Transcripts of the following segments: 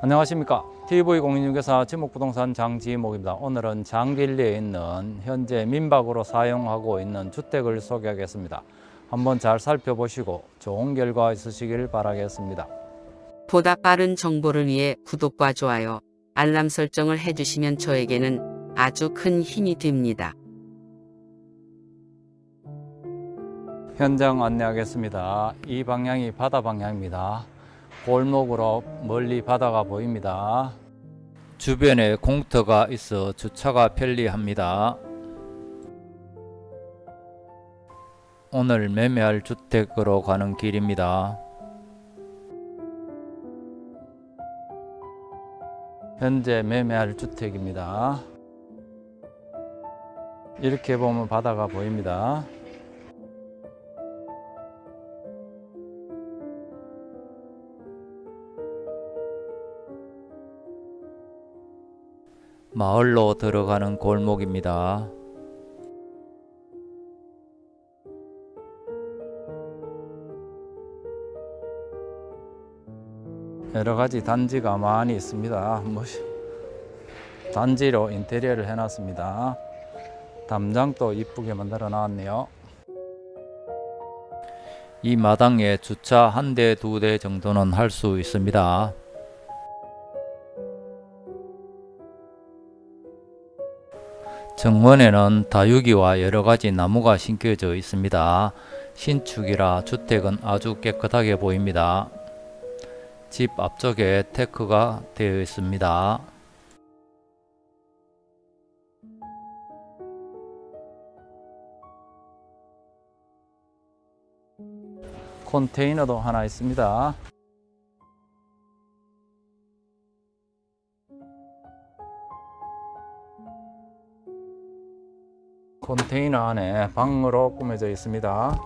안녕하십니까. TV공인중개사 지목부동산 장지목입니다. 오늘은 장길리에 있는 현재 민박으로 사용하고 있는 주택을 소개하겠습니다. 한번 잘 살펴보시고 좋은 결과 있으시길 바라겠습니다. 보다 빠른 정보를 위해 구독과 좋아요, 알람 설정을 해주시면 저에게는 아주 큰 힘이 됩니다. 현장 안내하겠습니다. 이 방향이 바다 방향입니다. 골목으로 멀리 바다가 보입니다. 주변에 공터가 있어 주차가 편리합니다. 오늘 매매할 주택으로 가는 길입니다. 현재 매매할 주택입니다. 이렇게 보면 바다가 보입니다 마을로 들어가는 골목입니다. 여러 가지 단지가 많이 있습니다. 뭐, 단지로 인테리어를 해놨습니다. 담장도 이쁘게 만들어 놨네요. 이 마당에 주차 한 대, 두 대 정도는 할 수 있습니다. 정원에는 다육이와 여러가지 나무가 심겨져 있습니다. 신축이라 주택은 아주 깨끗하게 보입니다. 집 앞쪽에 테크가 되어 있습니다. 컨테이너도 하나 있습니다. 컨테이너 안에 방으로 꾸며져 있습니다.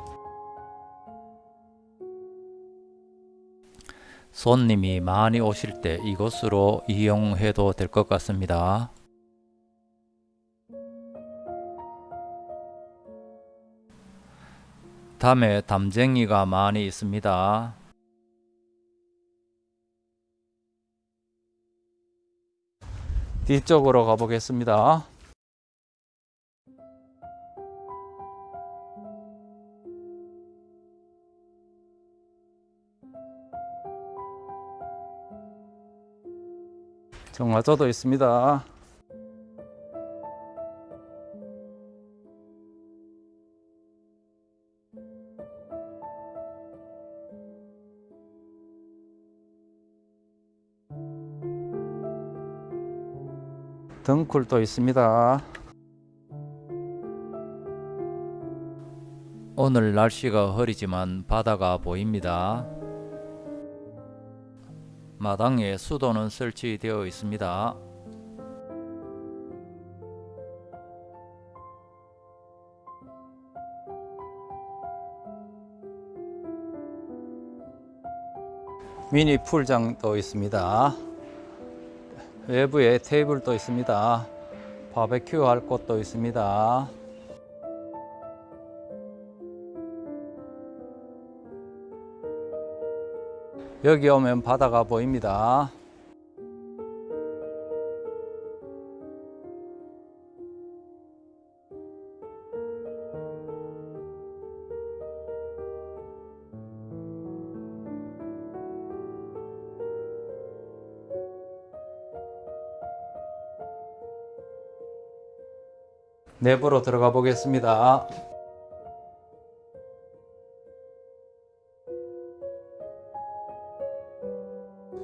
손님이 많이 오실 때 이곳으로 이용해도 될 것 같습니다. 담에 담쟁이가 많이 있습니다. 뒤쪽으로 가보겠습니다. 정화조도 있습니다. 등쿨도 있습니다. 오늘 날씨가 흐리지만 바다가 보입니다. 마당에 수도는 설치되어 있습니다. 미니 풀장도 있습니다. 외부에 테이블도 있습니다. 바베큐 할 곳도 있습니다. 여기 오면 바다가 보입니다. 내부로 들어가 보겠습니다.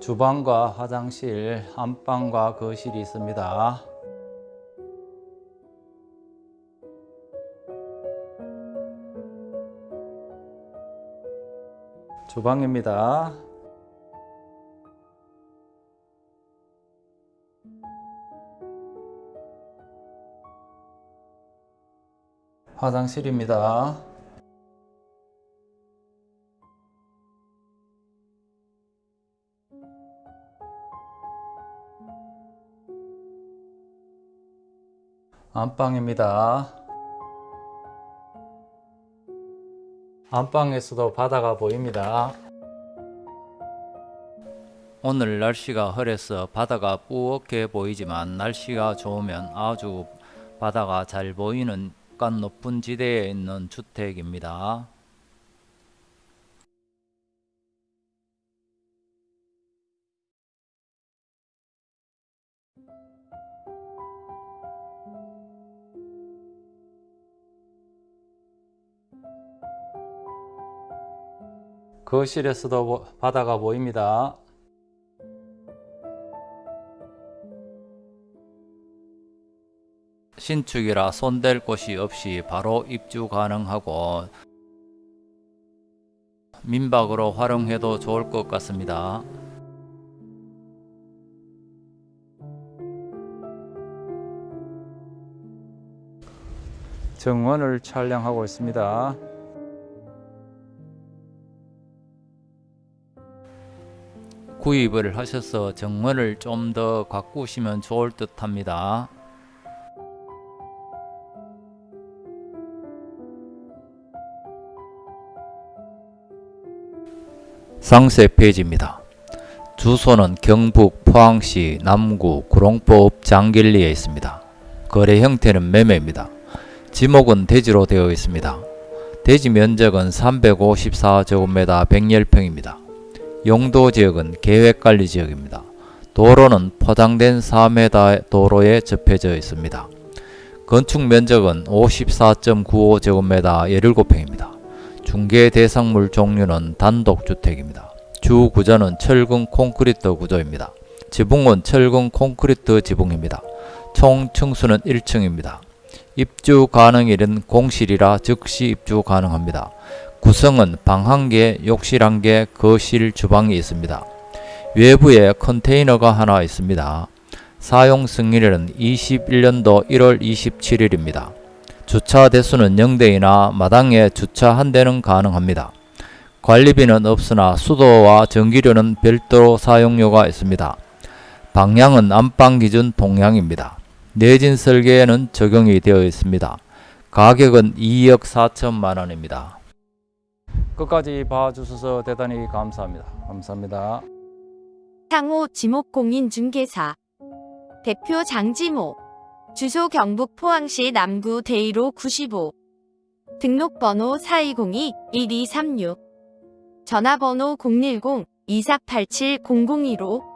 주방과 화장실, 안방과 거실이 있습니다. 주방입니다. 화장실입니다. 안방입니다. 안방에서도 바다가 보입니다. 오늘 날씨가 흐려서 바다가 뿌옇게 보이지만 날씨가 좋으면 아주 바다가 잘 보이는 간 높은 지대에 있는 주택입니다. 거실에서도 보- 바다가 보입니다. 신축이라 손댈 곳이 없이 바로 입주 가능하고 민박으로 활용해도 좋을 것 같습니다. 정원을 촬영하고 있습니다. 구입을 하셔서 정원을 좀 더 가꾸시면 좋을 듯 합니다. 상세 페이지입니다. 주소는 경북 포항시 남구 구롱포읍 장길리에 있습니다. 거래 형태는 매매입니다. 지목은 대지로 되어 있습니다. 대지 면적은 354제곱미터 110평입니다. 용도 지역은 계획관리 지역입니다. 도로는 포장된 4m 도로에 접해져 있습니다. 건축 면적은 54.95제곱미터 17평입니다. 중개 대상물 종류는 단독주택입니다. 주 구조는 철근 콘크리트 구조입니다. 지붕은 철근 콘크리트 지붕입니다. 총 층수는 1층입니다. 입주 가능일은 공실이라 즉시 입주 가능합니다. 구성은 방 1개, 욕실 1개, 거실, 주방이 있습니다. 외부에 컨테이너가 하나 있습니다. 사용 승인일은 21년도 1월 27일입니다. 주차 대수는 0대이나 마당에 주차 한 대는 가능합니다. 관리비는 없으나 수도와 전기료는 별도로 사용료가 있습니다. 방향은 안방 기준 동향입니다. 내진 설계에는 적용이 되어 있습니다. 가격은 2억 4천만 원입니다. 끝까지 봐주셔서 대단히 감사합니다. 감사합니다. 상호 지목공인중개사 대표 장지모 주소 경북 포항시 남구 대이로 95 등록번호 4202-1236 전화번호 010-2487-0015